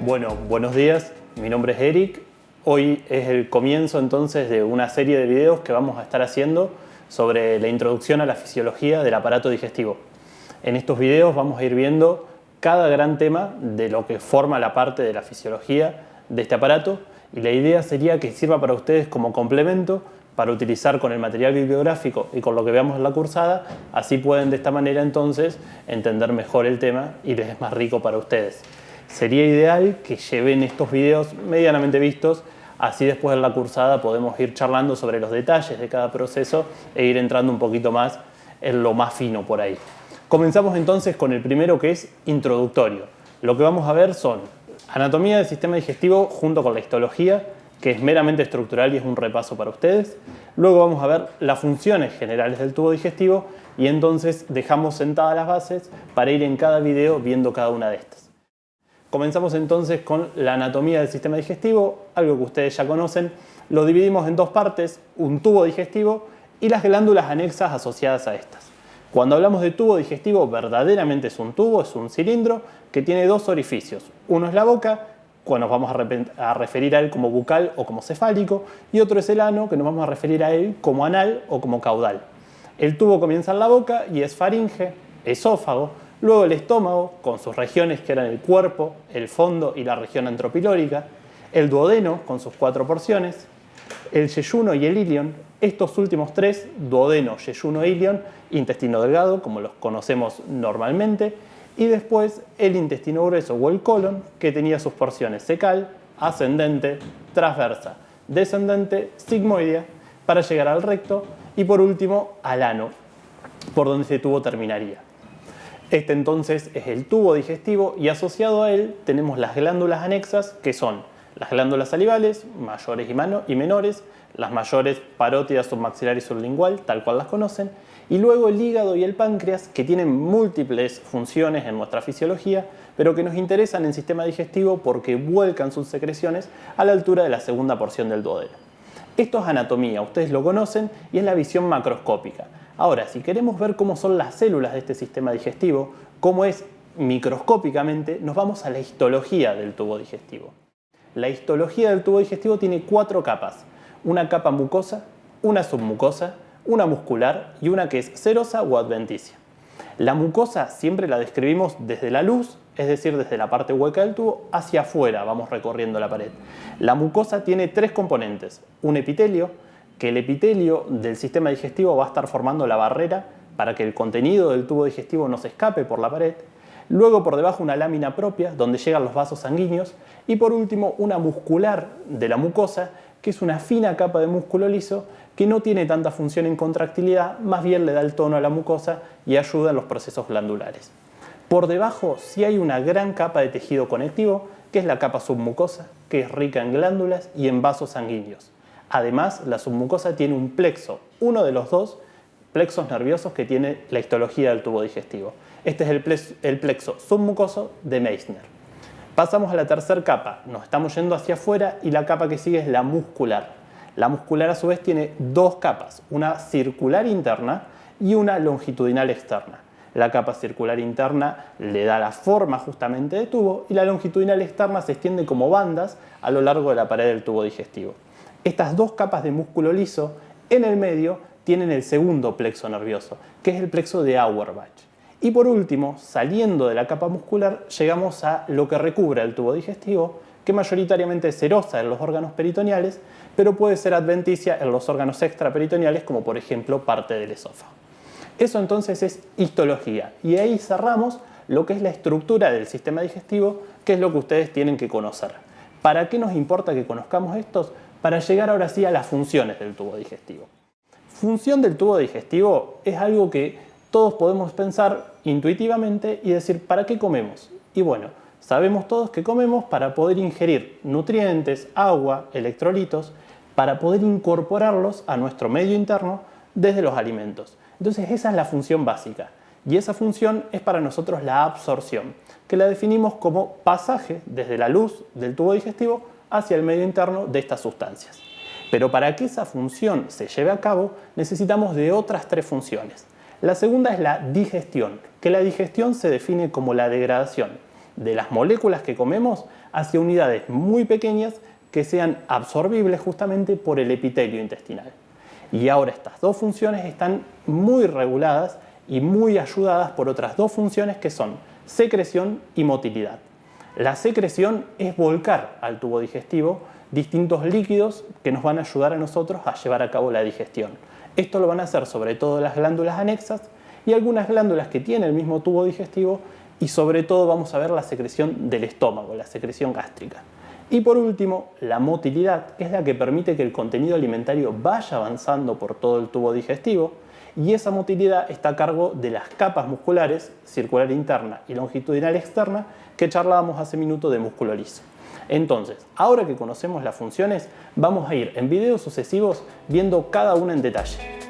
Bueno, buenos días, mi nombre es Eric. Hoy es el comienzo entonces de una serie de videos que vamos a estar haciendo sobre la introducción a la fisiología del aparato digestivo. En estos videos vamos a ir viendo cada gran tema de lo que forma la parte de la fisiología de este aparato y la idea sería que sirva para ustedes como complemento para utilizar con el material bibliográfico y con lo que veamos en la cursada, así pueden de esta manera entonces entender mejor el tema y les es más rico para ustedes. Sería ideal que lleven estos videos medianamente vistos, así después de la cursada podemos ir charlando sobre los detalles de cada proceso e ir entrando un poquito más en lo más fino por ahí. Comenzamos entonces con el primero que es introductorio. Lo que vamos a ver son anatomía del sistema digestivo junto con la histología, que es meramente estructural y es un repaso para ustedes. Luego vamos a ver las funciones generales del tubo digestivo y entonces dejamos sentadas las bases para ir en cada video viendo cada una de estas. Comenzamos entonces con la anatomía del sistema digestivo, algo que ustedes ya conocen. Lo dividimos en dos partes, un tubo digestivo y las glándulas anexas asociadas a estas. Cuando hablamos de tubo digestivo, verdaderamente es un tubo, es un cilindro que tiene dos orificios. Uno es la boca, cuando nos vamos a, referir a él como bucal o como cefálico, y otro es el ano, que nos vamos a referir a él como anal o como caudal. El tubo comienza en la boca y es faringe, esófago, Luego el estómago, con sus regiones que eran el cuerpo, el fondo y la región antropilórica. El duodeno, con sus cuatro porciones. El yeyuno y el ilion. Estos últimos tres, duodeno, yeyuno ilion, intestino delgado, como los conocemos normalmente. Y después el intestino grueso o el colon, que tenía sus porciones secal, ascendente, transversa, descendente, sigmoidea, para llegar al recto. Y por último, al ano, por donde ese tubo terminaría. Este entonces es el tubo digestivo y asociado a él tenemos las glándulas anexas que son las glándulas salivales, mayores y, menores, las mayores parótidas submaxilar y sublingual, tal cual las conocen, y luego el hígado y el páncreas que tienen múltiples funciones en nuestra fisiología, pero que nos interesan en el sistema digestivo porque vuelcan sus secreciones a la altura de la segunda porción del duodeno. Esto es anatomía, ustedes lo conocen y es la visión macroscópica. Ahora, si queremos ver cómo son las células de este sistema digestivo, cómo es microscópicamente, nos vamos a la histología del tubo digestivo. La histología del tubo digestivo tiene cuatro capas. Una capa mucosa, una submucosa, una muscular y una que es serosa o adventicia. La mucosa siempre la describimos desde la luz, es decir, desde la parte hueca del tubo, hacia afuera, vamos recorriendo la pared. La mucosa tiene tres componentes, un epitelio, que el epitelio del sistema digestivo va a estar formando la barrera para que el contenido del tubo digestivo no se escape por la pared, luego por debajo una lámina propia donde llegan los vasos sanguíneos y por último una muscular de la mucosa que es una fina capa de músculo liso que no tiene tanta función en contractilidad, más bien le da el tono a la mucosa y ayuda en los procesos glandulares. Por debajo sí hay una gran capa de tejido conectivo, que es la capa submucosa, que es rica en glándulas y en vasos sanguíneos. Además, la submucosa tiene un plexo, uno de los dos plexos nerviosos que tiene la histología del tubo digestivo. Este es el plexo, submucoso de Meissner. Pasamos a la tercera capa, nos estamos yendo hacia afuera y la capa que sigue es la muscular. La muscular a su vez tiene dos capas, una circular interna y una longitudinal externa. La capa circular interna le da la forma justamente de tubo y la longitudinal externa se extiende como bandas a lo largo de la pared del tubo digestivo. Estas dos capas de músculo liso en el medio tienen el segundo plexo nervioso, que es el plexo de Auerbach. Y por último, saliendo de la capa muscular, llegamos a lo que recubre el tubo digestivo, que mayoritariamente es serosa en los órganos peritoneales, pero puede ser adventicia en los órganos extraperitoneales, como por ejemplo parte del esófago. Eso entonces es histología, y ahí cerramos lo que es la estructura del sistema digestivo, que es lo que ustedes tienen que conocer. ¿Para qué nos importa que conozcamos estos? Para llegar ahora sí a las funciones del tubo digestivo. Función del tubo digestivo es algo que todos podemos pensar intuitivamente y decir ¿para qué comemos? Y bueno, sabemos todos que comemos para poder ingerir nutrientes, agua, electrolitos, para poder incorporarlos a nuestro medio interno desde los alimentos. Entonces esa es la función básica y esa función es para nosotros la absorción, que la definimos como pasaje desde la luz del tubo digestivo hacia el medio interno de estas sustancias. Pero para que esa función se lleve a cabo necesitamos de otras tres funciones. La segunda es la digestión, que la digestión se define como la degradación de las moléculas que comemos hacia unidades muy pequeñas que sean absorbibles justamente por el epitelio intestinal. Y ahora estas dos funciones están muy reguladas y muy ayudadas por otras dos funciones que son secreción y motilidad. La secreción es volcar al tubo digestivo distintos líquidos que nos van a ayudar a nosotros a llevar a cabo la digestión. Esto lo van a hacer sobre todo las glándulas anexas y algunas glándulas que tienen el mismo tubo digestivo y sobre todo vamos a ver la secreción del estómago, la secreción gástrica. Y por último, la motilidad, que es la que permite que el contenido alimentario vaya avanzando por todo el tubo digestivo y esa motilidad está a cargo de las capas musculares, circular interna y longitudinal externa, que charlábamos hace minuto de músculo liso. Entonces, ahora que conocemos las funciones, vamos a ir en videos sucesivos viendo cada una en detalle.